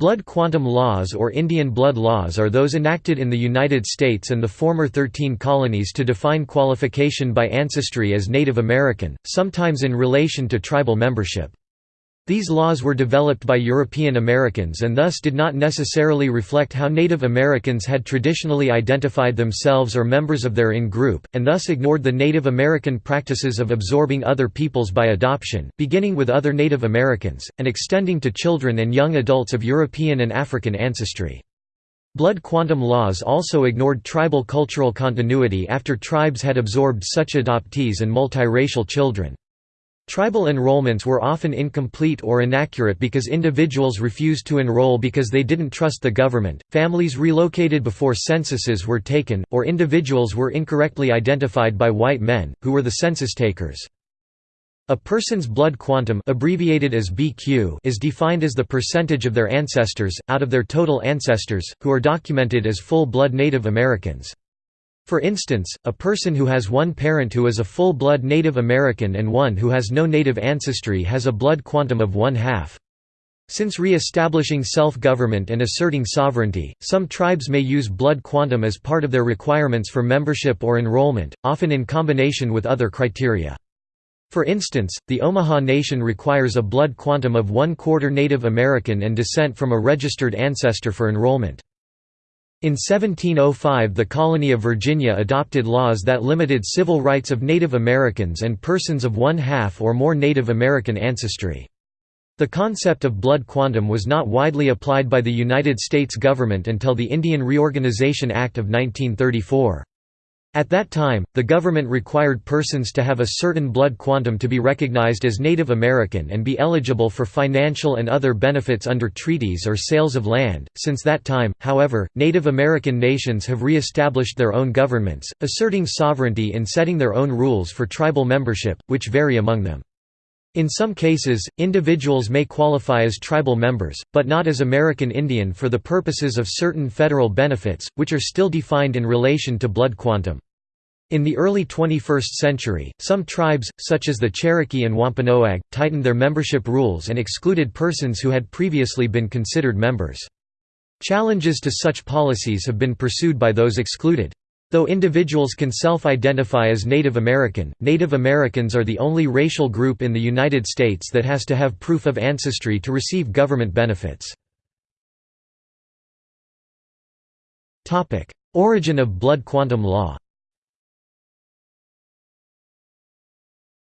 Blood quantum laws or Indian blood laws are those enacted in the United States and the former Thirteen Colonies to define qualification by ancestry as Native American, sometimes in relation to tribal membership. These laws were developed by European Americans and thus did not necessarily reflect how Native Americans had traditionally identified themselves or members of their in-group, and thus ignored the Native American practices of absorbing other peoples by adoption, beginning with other Native Americans, and extending to children and young adults of European and African ancestry. Blood quantum laws also ignored tribal cultural continuity after tribes had absorbed such adoptees and multiracial children. Tribal enrollments were often incomplete or inaccurate because individuals refused to enroll because they didn't trust the government, families relocated before censuses were taken, or individuals were incorrectly identified by white men, who were the census takers. A person's blood quantum abbreviated as BQ is defined as the percentage of their ancestors, out of their total ancestors, who are documented as full-blood Native Americans. For instance, a person who has one parent who is a full-blood Native American and one who has no native ancestry has a blood quantum of one-half. Since re-establishing self-government and asserting sovereignty, some tribes may use blood quantum as part of their requirements for membership or enrollment, often in combination with other criteria. For instance, the Omaha Nation requires a blood quantum of one-quarter Native American and descent from a registered ancestor for enrollment. In 1705 the colony of Virginia adopted laws that limited civil rights of Native Americans and persons of one-half or more Native American ancestry. The concept of blood quantum was not widely applied by the United States government until the Indian Reorganization Act of 1934. At that time, the government required persons to have a certain blood quantum to be recognized as Native American and be eligible for financial and other benefits under treaties or sales of land. Since that time, however, Native American nations have re established their own governments, asserting sovereignty in setting their own rules for tribal membership, which vary among them. In some cases, individuals may qualify as tribal members, but not as American Indian for the purposes of certain federal benefits, which are still defined in relation to blood quantum. In the early 21st century, some tribes, such as the Cherokee and Wampanoag, tightened their membership rules and excluded persons who had previously been considered members. Challenges to such policies have been pursued by those excluded. Though individuals can self-identify as Native American, Native Americans are the only racial group in the United States that has to have proof of ancestry to receive government benefits. Origin of blood quantum law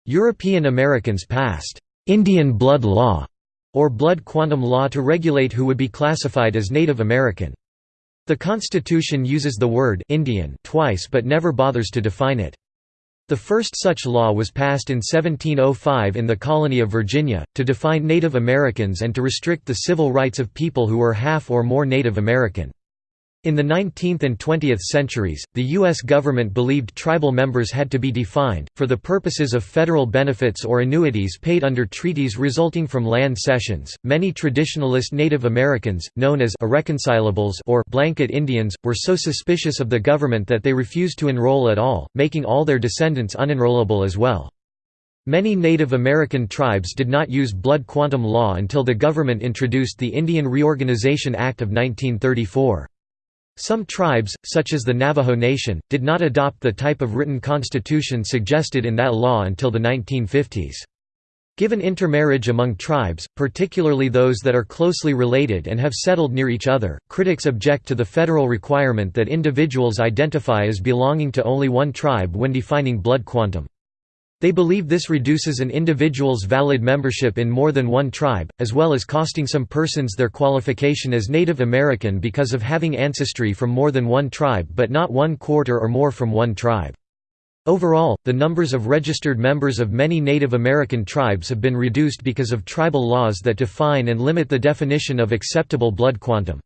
European Americans passed «Indian blood law» or blood quantum law to regulate who would be classified as Native American. The Constitution uses the word Indian twice but never bothers to define it. The first such law was passed in 1705 in the colony of Virginia, to define Native Americans and to restrict the civil rights of people who were half or more Native American. In the 19th and 20th centuries, the U.S. government believed tribal members had to be defined, for the purposes of federal benefits or annuities paid under treaties resulting from land cessions. Many traditionalist Native Americans, known as irreconcilables or blanket Indians, were so suspicious of the government that they refused to enroll at all, making all their descendants unenrollable as well. Many Native American tribes did not use blood quantum law until the government introduced the Indian Reorganization Act of 1934. Some tribes, such as the Navajo Nation, did not adopt the type of written constitution suggested in that law until the 1950s. Given intermarriage among tribes, particularly those that are closely related and have settled near each other, critics object to the federal requirement that individuals identify as belonging to only one tribe when defining blood quantum. They believe this reduces an individual's valid membership in more than one tribe, as well as costing some persons their qualification as Native American because of having ancestry from more than one tribe but not one quarter or more from one tribe. Overall, the numbers of registered members of many Native American tribes have been reduced because of tribal laws that define and limit the definition of acceptable blood quantum.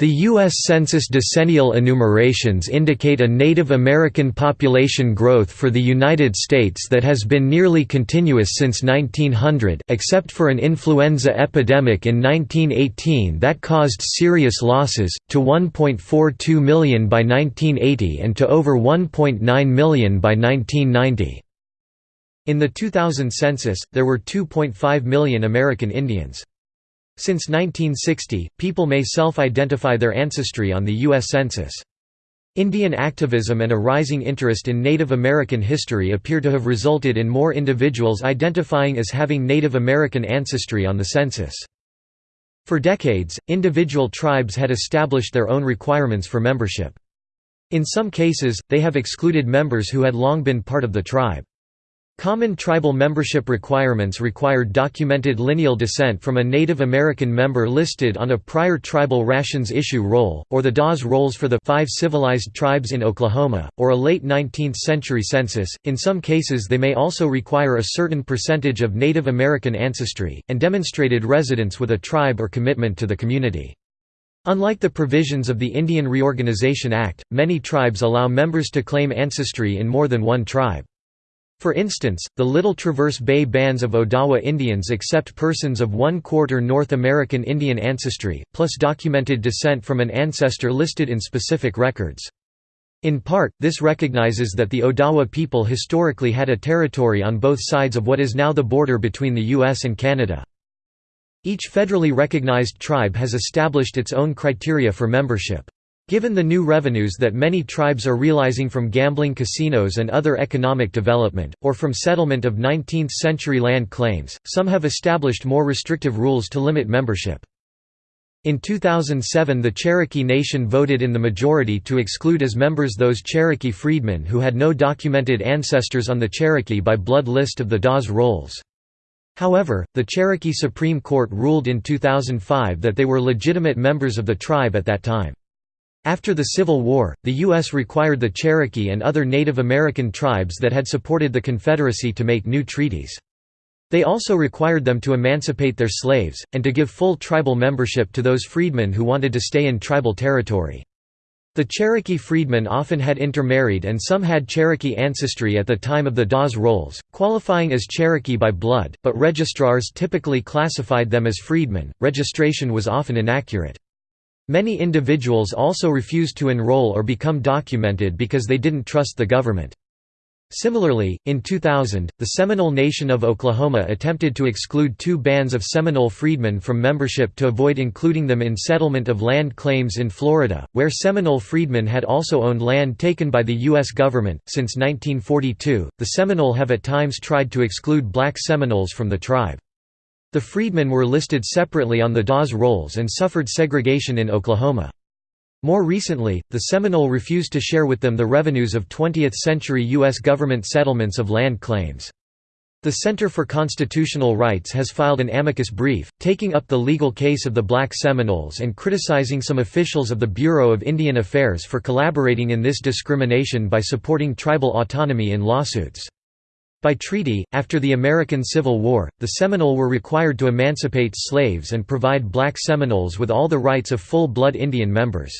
The U.S. Census decennial enumerations indicate a Native American population growth for the United States that has been nearly continuous since 1900 except for an influenza epidemic in 1918 that caused serious losses, to 1.42 million by 1980 and to over 1.9 million by 1990. In the 2000 census, there were 2.5 million American Indians. Since 1960, people may self-identify their ancestry on the U.S. Census. Indian activism and a rising interest in Native American history appear to have resulted in more individuals identifying as having Native American ancestry on the census. For decades, individual tribes had established their own requirements for membership. In some cases, they have excluded members who had long been part of the tribe. Common tribal membership requirements required documented lineal descent from a Native American member listed on a prior tribal rations issue roll, or the Dawes rolls for the five civilized tribes in Oklahoma, or a late 19th century census. In some cases, they may also require a certain percentage of Native American ancestry, and demonstrated residence with a tribe or commitment to the community. Unlike the provisions of the Indian Reorganization Act, many tribes allow members to claim ancestry in more than one tribe. For instance, the Little Traverse Bay bands of Odawa Indians accept persons of one-quarter North American Indian ancestry, plus documented descent from an ancestor listed in specific records. In part, this recognizes that the Odawa people historically had a territory on both sides of what is now the border between the U.S. and Canada. Each federally recognized tribe has established its own criteria for membership. Given the new revenues that many tribes are realizing from gambling casinos and other economic development, or from settlement of 19th-century land claims, some have established more restrictive rules to limit membership. In 2007 the Cherokee Nation voted in the majority to exclude as members those Cherokee freedmen who had no documented ancestors on the Cherokee by blood list of the Dawes Rolls. However, the Cherokee Supreme Court ruled in 2005 that they were legitimate members of the tribe at that time. After the Civil War, the U.S. required the Cherokee and other Native American tribes that had supported the Confederacy to make new treaties. They also required them to emancipate their slaves, and to give full tribal membership to those freedmen who wanted to stay in tribal territory. The Cherokee freedmen often had intermarried and some had Cherokee ancestry at the time of the Dawes Rolls, qualifying as Cherokee by blood, but registrars typically classified them as freedmen. Registration was often inaccurate. Many individuals also refused to enroll or become documented because they didn't trust the government. Similarly, in 2000, the Seminole Nation of Oklahoma attempted to exclude two bands of Seminole freedmen from membership to avoid including them in settlement of land claims in Florida, where Seminole freedmen had also owned land taken by the U.S. government. Since 1942, the Seminole have at times tried to exclude black Seminoles from the tribe. The freedmen were listed separately on the Dawes rolls and suffered segregation in Oklahoma. More recently, the Seminole refused to share with them the revenues of 20th-century U.S. government settlements of land claims. The Center for Constitutional Rights has filed an amicus brief, taking up the legal case of the black Seminoles and criticizing some officials of the Bureau of Indian Affairs for collaborating in this discrimination by supporting tribal autonomy in lawsuits. By treaty, after the American Civil War, the Seminole were required to emancipate slaves and provide black Seminoles with all the rights of full-blood Indian members.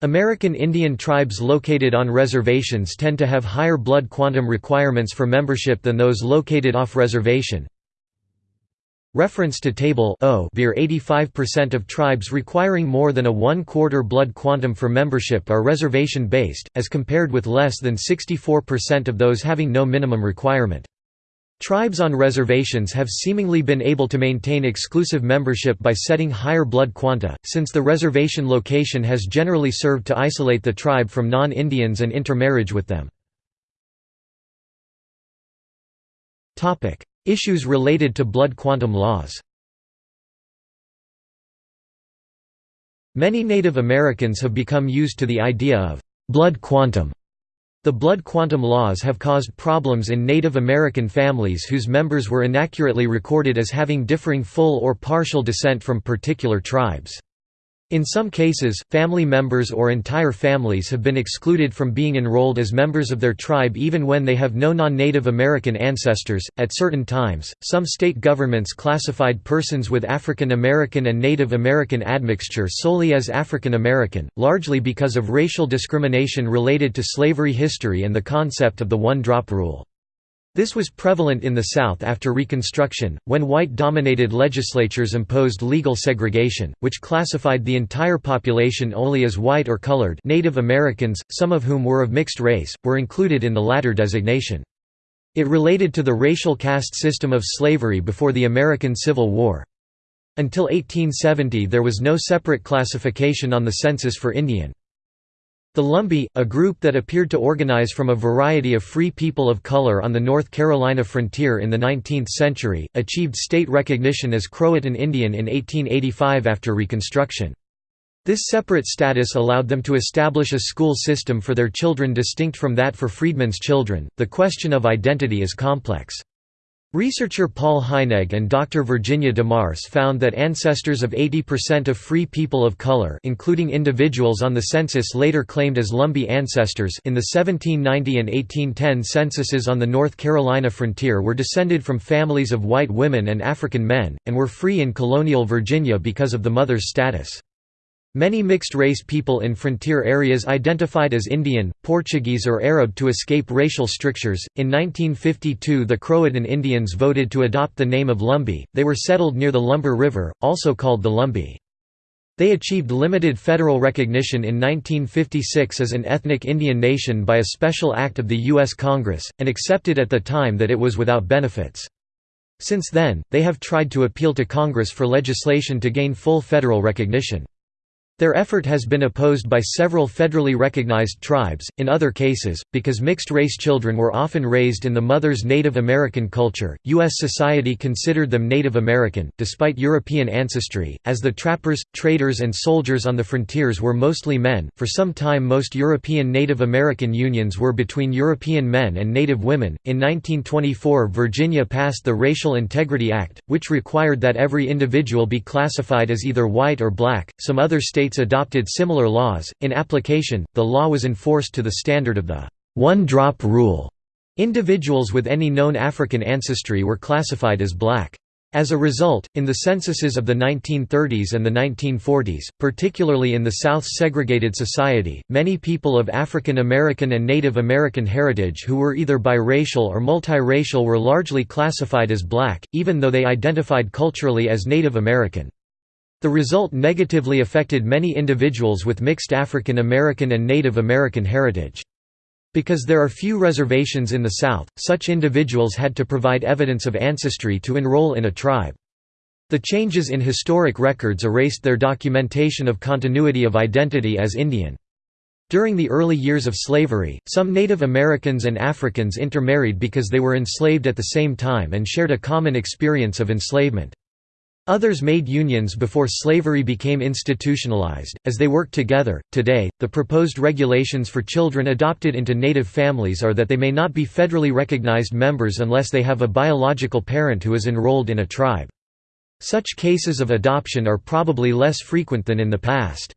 American Indian tribes located on reservations tend to have higher blood quantum requirements for membership than those located off reservation. Reference to Table O beer 85% of tribes requiring more than a one-quarter blood quantum for membership are reservation-based, as compared with less than 64% of those having no minimum requirement. Tribes on reservations have seemingly been able to maintain exclusive membership by setting higher blood quanta, since the reservation location has generally served to isolate the tribe from non-Indians and intermarriage with them. Issues related to blood quantum laws Many Native Americans have become used to the idea of blood quantum. The blood quantum laws have caused problems in Native American families whose members were inaccurately recorded as having differing full or partial descent from particular tribes. In some cases, family members or entire families have been excluded from being enrolled as members of their tribe even when they have no non Native American ancestors. At certain times, some state governments classified persons with African American and Native American admixture solely as African American, largely because of racial discrimination related to slavery history and the concept of the one drop rule. This was prevalent in the South after Reconstruction, when white-dominated legislatures imposed legal segregation, which classified the entire population only as white or colored Native Americans, some of whom were of mixed race, were included in the latter designation. It related to the racial caste system of slavery before the American Civil War. Until 1870 there was no separate classification on the census for Indian. The Lumbee, a group that appeared to organize from a variety of free people of color on the North Carolina frontier in the 19th century, achieved state recognition as Croatan Indian in 1885 after Reconstruction. This separate status allowed them to establish a school system for their children distinct from that for freedmen's children. The question of identity is complex. Researcher Paul Heinegg and Dr. Virginia DeMarce found that ancestors of 80% of free people of color including individuals on the census later claimed as Lumbee ancestors in the 1790 and 1810 censuses on the North Carolina frontier were descended from families of white women and African men, and were free in colonial Virginia because of the mother's status. Many mixed-race people in frontier areas identified as Indian, Portuguese or Arab to escape racial strictures. In 1952 the Croatan Indians voted to adopt the name of Lumbee, they were settled near the Lumber River, also called the Lumbee. They achieved limited federal recognition in 1956 as an ethnic Indian nation by a special act of the U.S. Congress, and accepted at the time that it was without benefits. Since then, they have tried to appeal to Congress for legislation to gain full federal recognition. Their effort has been opposed by several federally recognized tribes, in other cases, because mixed-race children were often raised in the mother's Native American culture. U.S. society considered them Native American, despite European ancestry, as the trappers, traders, and soldiers on the frontiers were mostly men. For some time, most European Native American unions were between European men and Native women. In 1924, Virginia passed the Racial Integrity Act, which required that every individual be classified as either white or black. Some other states states adopted similar laws. In application, the law was enforced to the standard of the one drop rule. Individuals with any known African ancestry were classified as black. As a result, in the censuses of the 1930s and the 1940s, particularly in the South's segregated society, many people of African American and Native American heritage who were either biracial or multiracial were largely classified as black, even though they identified culturally as Native American. The result negatively affected many individuals with mixed African American and Native American heritage. Because there are few reservations in the South, such individuals had to provide evidence of ancestry to enroll in a tribe. The changes in historic records erased their documentation of continuity of identity as Indian. During the early years of slavery, some Native Americans and Africans intermarried because they were enslaved at the same time and shared a common experience of enslavement. Others made unions before slavery became institutionalized, as they worked together. Today, the proposed regulations for children adopted into native families are that they may not be federally recognized members unless they have a biological parent who is enrolled in a tribe. Such cases of adoption are probably less frequent than in the past.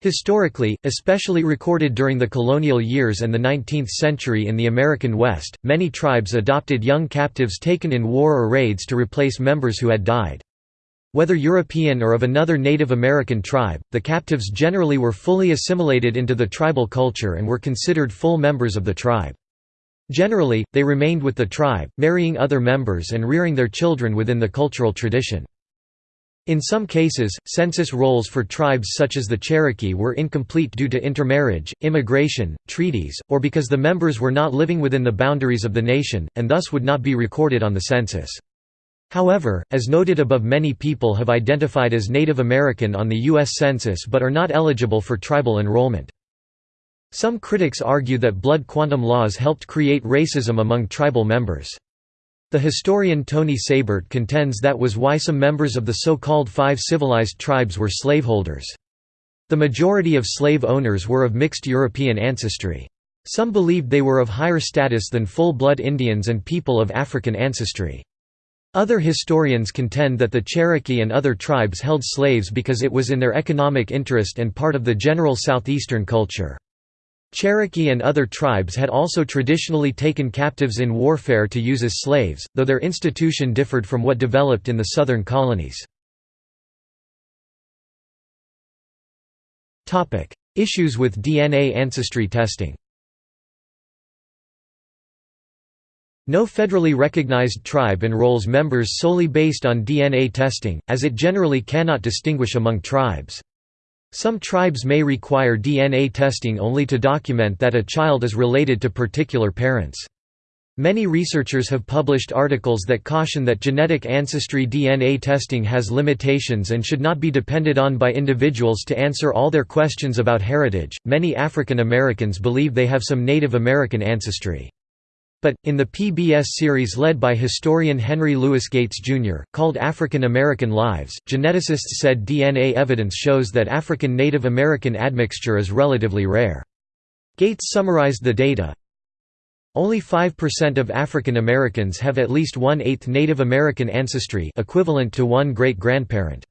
Historically, especially recorded during the colonial years and the 19th century in the American West, many tribes adopted young captives taken in war or raids to replace members who had died. Whether European or of another Native American tribe, the captives generally were fully assimilated into the tribal culture and were considered full members of the tribe. Generally, they remained with the tribe, marrying other members and rearing their children within the cultural tradition. In some cases, census rolls for tribes such as the Cherokee were incomplete due to intermarriage, immigration, treaties, or because the members were not living within the boundaries of the nation, and thus would not be recorded on the census. However, as noted above many people have identified as Native American on the U.S. Census but are not eligible for tribal enrollment. Some critics argue that blood quantum laws helped create racism among tribal members. The historian Tony Seybert contends that was why some members of the so-called five civilized tribes were slaveholders. The majority of slave owners were of mixed European ancestry. Some believed they were of higher status than full-blood Indians and people of African ancestry. Other historians contend that the Cherokee and other tribes held slaves because it was in their economic interest and part of the general southeastern culture. Cherokee and other tribes had also traditionally taken captives in warfare to use as slaves, though their institution differed from what developed in the southern colonies. Issues with DNA ancestry testing No federally recognized tribe enrolls members solely based on DNA testing, as it generally cannot distinguish among tribes. Some tribes may require DNA testing only to document that a child is related to particular parents. Many researchers have published articles that caution that genetic ancestry DNA testing has limitations and should not be depended on by individuals to answer all their questions about heritage. Many African Americans believe they have some Native American ancestry. But, in the PBS series led by historian Henry Louis Gates, Jr., called African American Lives, geneticists said DNA evidence shows that African Native American admixture is relatively rare. Gates summarized the data, only 5% of African Americans have at least one-eighth Native American ancestry equivalent to one great-grandparent.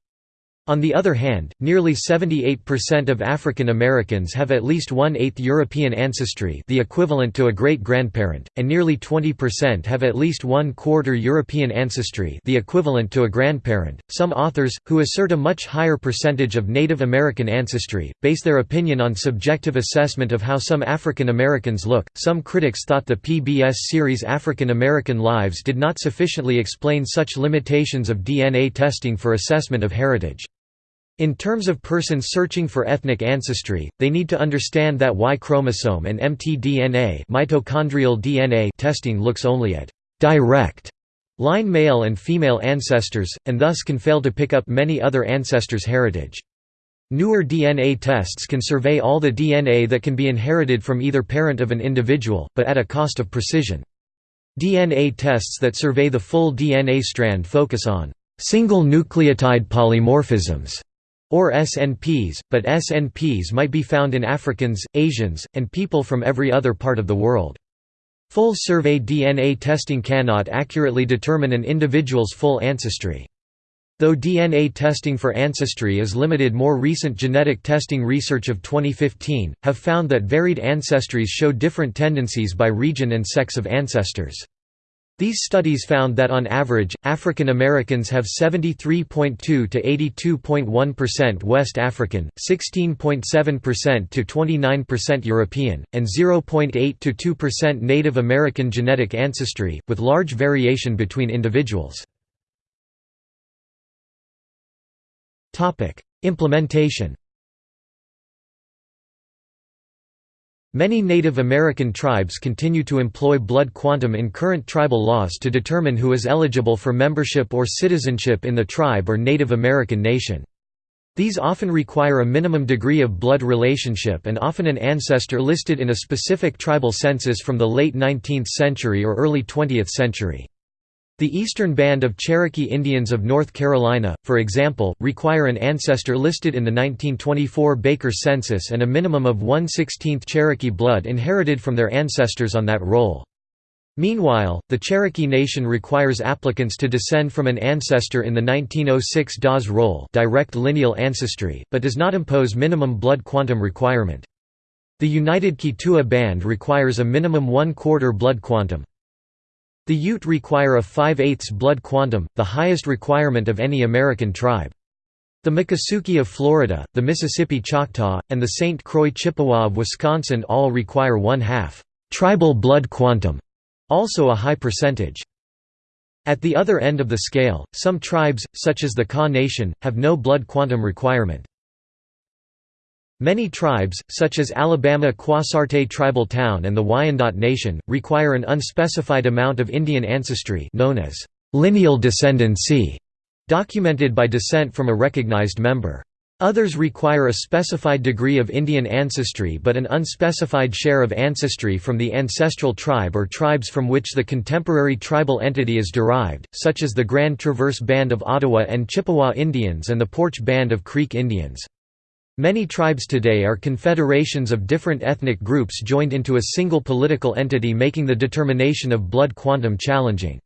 On the other hand, nearly 78% of African Americans have at least one-eighth European ancestry the equivalent to a great-grandparent, and nearly 20% have at least one-quarter European ancestry the equivalent to a grandparent. Some authors, who assert a much higher percentage of Native American ancestry, base their opinion on subjective assessment of how some African Americans look. Some critics thought the PBS series African American Lives did not sufficiently explain such limitations of DNA testing for assessment of heritage. In terms of persons searching for ethnic ancestry, they need to understand that Y chromosome and mtDNA mitochondrial DNA testing looks only at direct line male and female ancestors, and thus can fail to pick up many other ancestors' heritage. Newer DNA tests can survey all the DNA that can be inherited from either parent of an individual, but at a cost of precision. DNA tests that survey the full DNA strand focus on single nucleotide polymorphisms or SNPs, but SNPs might be found in Africans, Asians, and people from every other part of the world. Full survey DNA testing cannot accurately determine an individual's full ancestry. Though DNA testing for ancestry is limited more recent genetic testing research of 2015, have found that varied ancestries show different tendencies by region and sex of ancestors. These studies found that on average, African Americans have 73.2 to 82.1% West African, 16.7% to 29% European, and 0.8 to 2% Native American genetic ancestry, with large variation between individuals. Implementation Many Native American tribes continue to employ blood quantum in current tribal laws to determine who is eligible for membership or citizenship in the tribe or Native American nation. These often require a minimum degree of blood relationship and often an ancestor listed in a specific tribal census from the late 19th century or early 20th century. The Eastern Band of Cherokee Indians of North Carolina, for example, require an ancestor listed in the 1924 Baker Census and a minimum of 1 16th Cherokee blood inherited from their ancestors on that roll. Meanwhile, the Cherokee Nation requires applicants to descend from an ancestor in the 1906 Dawes Roll direct lineal ancestry, but does not impose minimum blood quantum requirement. The United Keetoowah Band requires a minimum one-quarter blood quantum. The Ute require a 5 8 blood quantum, the highest requirement of any American tribe. The Miccosukee of Florida, the Mississippi Choctaw, and the St. Croix Chippewa of Wisconsin all require one-half tribal blood quantum, also a high percentage. At the other end of the scale, some tribes, such as the Kaw Nation, have no blood quantum requirement. Many tribes, such as Alabama Quassarte Tribal Town and the Wyandot Nation, require an unspecified amount of Indian ancestry known as lineal descendancy, documented by descent from a recognized member. Others require a specified degree of Indian ancestry but an unspecified share of ancestry from the ancestral tribe or tribes from which the contemporary tribal entity is derived, such as the Grand Traverse Band of Ottawa and Chippewa Indians and the Poarch Band of Creek Indians. Many tribes today are confederations of different ethnic groups joined into a single political entity making the determination of blood quantum challenging.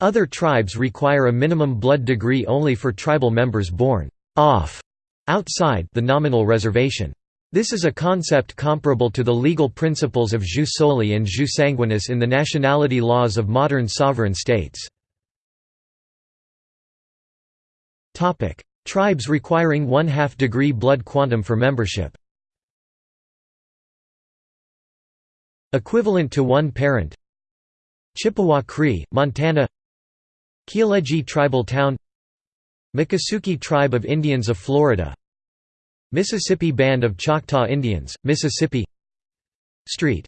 Other tribes require a minimum blood degree only for tribal members born off outside the nominal reservation. This is a concept comparable to the legal principles of jus soli and jus sanguinis in the nationality laws of modern sovereign states. Tribes requiring one-half degree blood quantum for membership. Equivalent to one parent. Chippewa Cree, Montana. Kialegee Tribal Town. Miccosukee Tribe of Indians of Florida. Mississippi Band of Choctaw Indians, Mississippi. Street.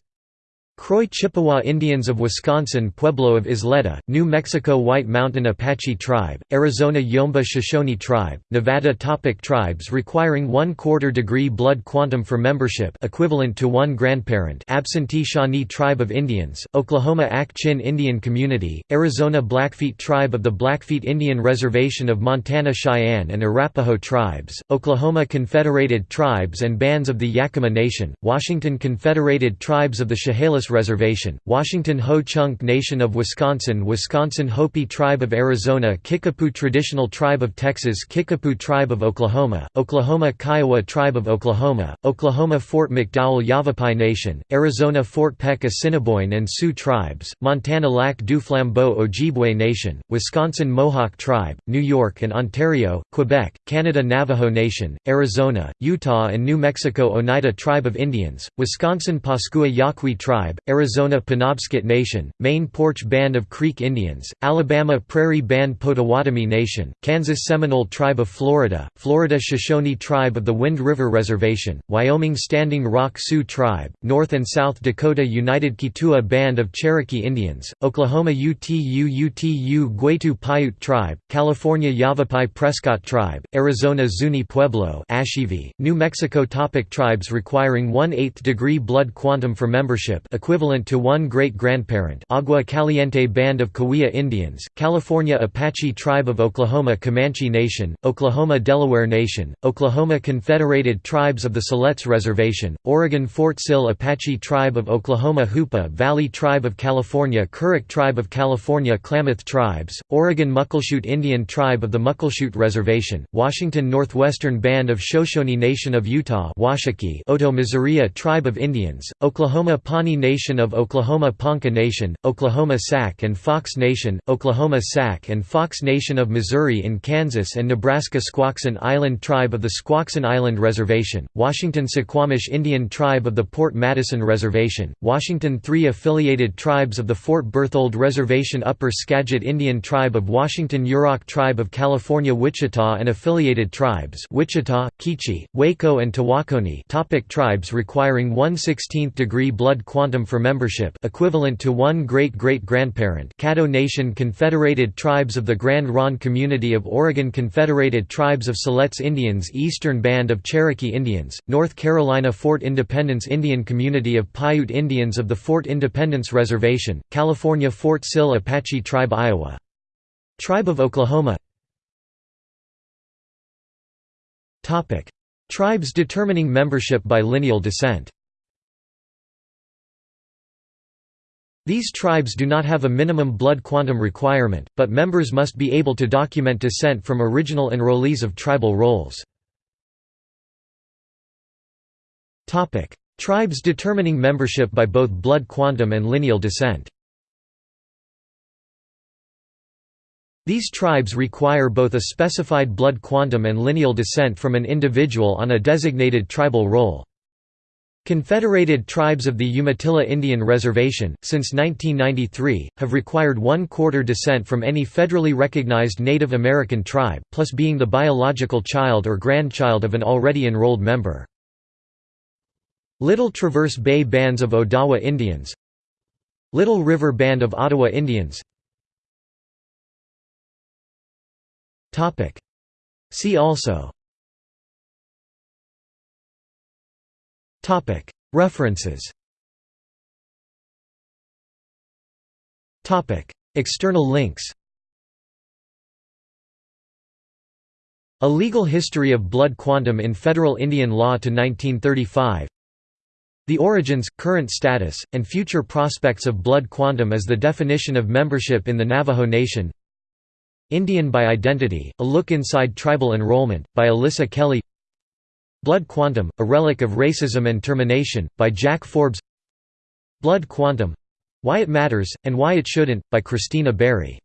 Croix Chippewa Indians of Wisconsin Pueblo of Isleta, New Mexico White Mountain Apache Tribe, Arizona Yomba Shoshone Tribe, Nevada Topic Tribes requiring one-quarter degree blood quantum for membership equivalent to one grandparent Absentee Shawnee Tribe of Indians, Oklahoma Ak-Chin Indian Community, Arizona Blackfeet Tribe of the Blackfeet Indian Reservation of Montana Cheyenne and Arapaho Tribes, Oklahoma Confederated Tribes and Bands of the Yakima Nation, Washington Confederated Tribes of the Chehalis Reservation, Washington Ho-Chunk Nation of Wisconsin Wisconsin Hopi Tribe of Arizona Kickapoo Traditional Tribe of Texas Kickapoo Tribe of Oklahoma, Oklahoma Kiowa Tribe of Oklahoma, Oklahoma Fort McDowell Yavapai Nation, Arizona Fort Peck Assiniboine and Sioux Tribes, Montana Lac du Flambeau Ojibwe Nation, Wisconsin Mohawk Tribe, New York and Ontario, Quebec, Canada Navajo Nation, Arizona, Utah and New Mexico Oneida Tribe of Indians, Wisconsin Pascua Yaqui Tribe, Arizona Penobscot Nation, Maine Poarch Band of Creek Indians, Alabama Prairie Band Potawatomi Nation, Kansas Seminole Tribe of Florida, Florida Shoshone Tribe of the Wind River Reservation, Wyoming Standing Rock Sioux Tribe, North and South Dakota United Keetoowah Band of Cherokee Indians, Oklahoma UTU UTU Gwaitu Paiute Tribe, California Yavapai Prescott Tribe, Arizona Zuni Pueblo New Mexico Topic Tribes requiring 1 8th degree blood quantum for membership to one great-grandparent Agua Caliente Band of Cahuilla Indians, California Apache Tribe of Oklahoma Comanche Nation, Oklahoma Delaware Nation, Oklahoma Confederated Tribes of the Siletz Reservation, Oregon Fort Sill Apache Tribe of Oklahoma Hoopa Valley Tribe of California Karuk Tribe of California Klamath Tribes, Oregon Muckleshoot Indian Tribe of the Muckleshoot Reservation, Washington Northwestern Band of Shoshone Nation of Utah Washakie Otoe Missouri Tribe of Indians, Oklahoma Pawnee Nation of Oklahoma Ponca Nation, Oklahoma Sac and Fox Nation, Oklahoma Sac and Fox Nation of Missouri in Kansas and Nebraska Squaxin Island Tribe of the Squaxin Island Reservation, Washington Suquamish Indian Tribe of the Port Madison Reservation, Washington Three affiliated tribes of the Fort Berthold Reservation Upper Skagit Indian Tribe of Washington Yurok Tribe of California Wichita and affiliated tribes Wichita, Keechi, Waco and Tawakoni topic Tribes requiring 1 16th degree blood quantum for membership equivalent to one great-great-grandparent Caddo Nation Confederated Tribes of the Grand Ronde Community of Oregon Confederated Tribes of Siletz Indians Eastern Band of Cherokee Indians, North Carolina Fort Independence Indian Community of Paiute Indians of the Fort Independence Reservation, California Fort Sill Apache Tribe Iowa. Tribe of Oklahoma. Tribes determining membership by lineal descent These tribes do not have a minimum blood quantum requirement, but members must be able to document descent from original enrollees of tribal rolls. Tribes determining membership by both blood quantum and lineal descent These tribes require both a specified blood quantum and lineal descent from an individual on a designated tribal roll. Confederated Tribes of the Umatilla Indian Reservation, since 1993, have required one-quarter descent from any federally recognized Native American tribe, plus being the biological child or grandchild of an already enrolled member. Little Traverse Bay Bands of Odawa Indians. Little River Band of Ottawa Indians. See also References. External links. A Legal History of Blood Quantum in Federal Indian Law to 1935 The Origins, Current Status, and Future Prospects of Blood Quantum as the Definition of Membership in the Navajo Nation. Indian by Identity, A Look Inside Tribal Enrollment, by Alyssa Kelly Blood Quantum, A Relic of Racism and Termination, by Jack Forbes. Blood Quantum — Why It Matters, and Why It Shouldn't, by Christina Berry